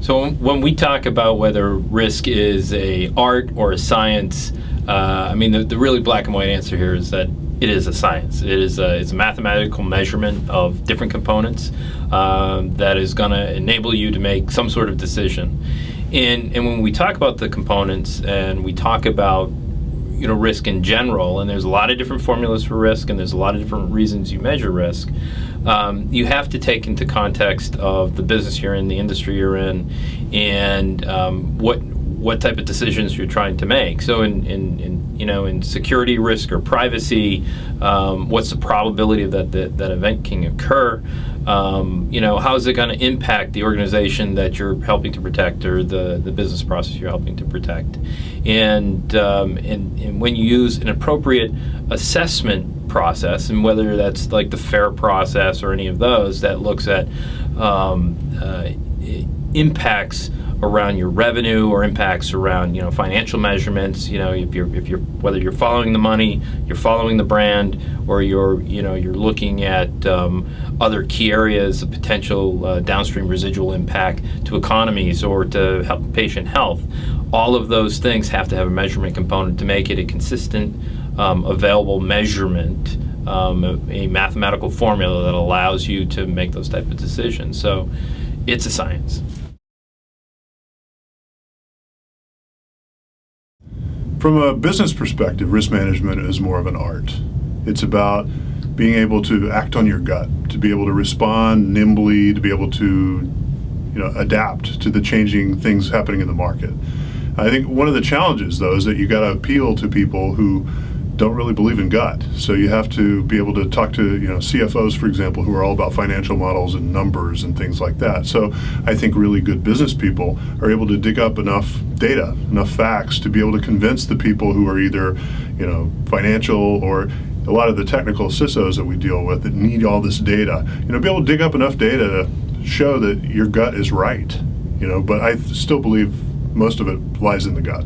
So when we talk about whether risk is a art or a science, uh, I mean the, the really black and white answer here is that it is a science. It is a, it's a mathematical measurement of different components um, that is going to enable you to make some sort of decision. And, and when we talk about the components and we talk about you know risk in general, and there's a lot of different formulas for risk, and there's a lot of different reasons you measure risk. Um, you have to take into context of the business you're in, the industry you're in, and um, what what type of decisions you're trying to make. So in, in, in you know in security risk or privacy, um, what's the probability of that, that that event can occur? Um, you know how is it going to impact the organization that you're helping to protect or the, the business process you're helping to protect? And, um, and, and when you use an appropriate assessment process, and whether that's like the FAIR process or any of those that looks at um, uh, impacts around your revenue or impacts around you know financial measurements you know if you're if you're whether you're following the money you're following the brand or you're you know you're looking at um, other key areas of potential uh, downstream residual impact to economies or to help patient health all of those things have to have a measurement component to make it a consistent um, available measurement um, a, a mathematical formula that allows you to make those type of decisions. So it's a science From a business perspective, risk management is more of an art. It's about being able to act on your gut, to be able to respond nimbly, to be able to you know, adapt to the changing things happening in the market. I think one of the challenges, though, is that you've got to appeal to people who don't really believe in gut. So you have to be able to talk to you know CFOs, for example, who are all about financial models and numbers and things like that. So I think really good business people are able to dig up enough data, enough facts to be able to convince the people who are either you know financial or a lot of the technical CISOs that we deal with that need all this data, you know, be able to dig up enough data to show that your gut is right. You know, but I still believe most of it lies in the gut.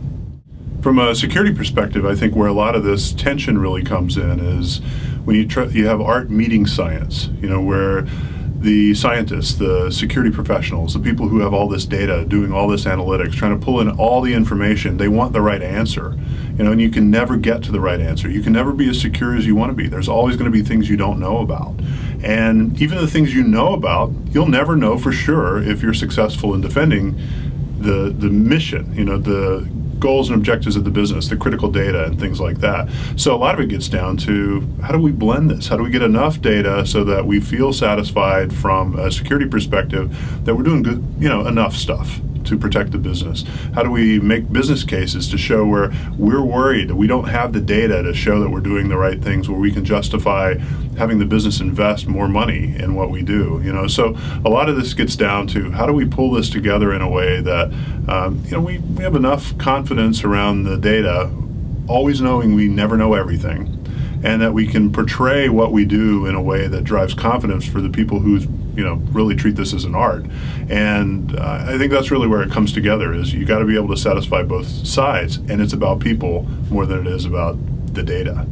From a security perspective, I think where a lot of this tension really comes in is when you try, you have art meeting science, you know, where the scientists, the security professionals, the people who have all this data, doing all this analytics, trying to pull in all the information, they want the right answer. You know, and you can never get to the right answer. You can never be as secure as you want to be. There's always going to be things you don't know about. And even the things you know about, you'll never know for sure if you're successful in defending the the mission, you know, the goals and objectives of the business, the critical data and things like that. So a lot of it gets down to how do we blend this? How do we get enough data so that we feel satisfied from a security perspective that we're doing good, you know, enough stuff to protect the business? How do we make business cases to show where we're worried that we don't have the data to show that we're doing the right things, where we can justify having the business invest more money in what we do? You know, so a lot of this gets down to how do we pull this together in a way that um, you know we, we have enough confidence around the data, always knowing we never know everything and that we can portray what we do in a way that drives confidence for the people who you know really treat this as an art. And uh, i think that's really where it comes together is you got to be able to satisfy both sides and it's about people more than it is about the data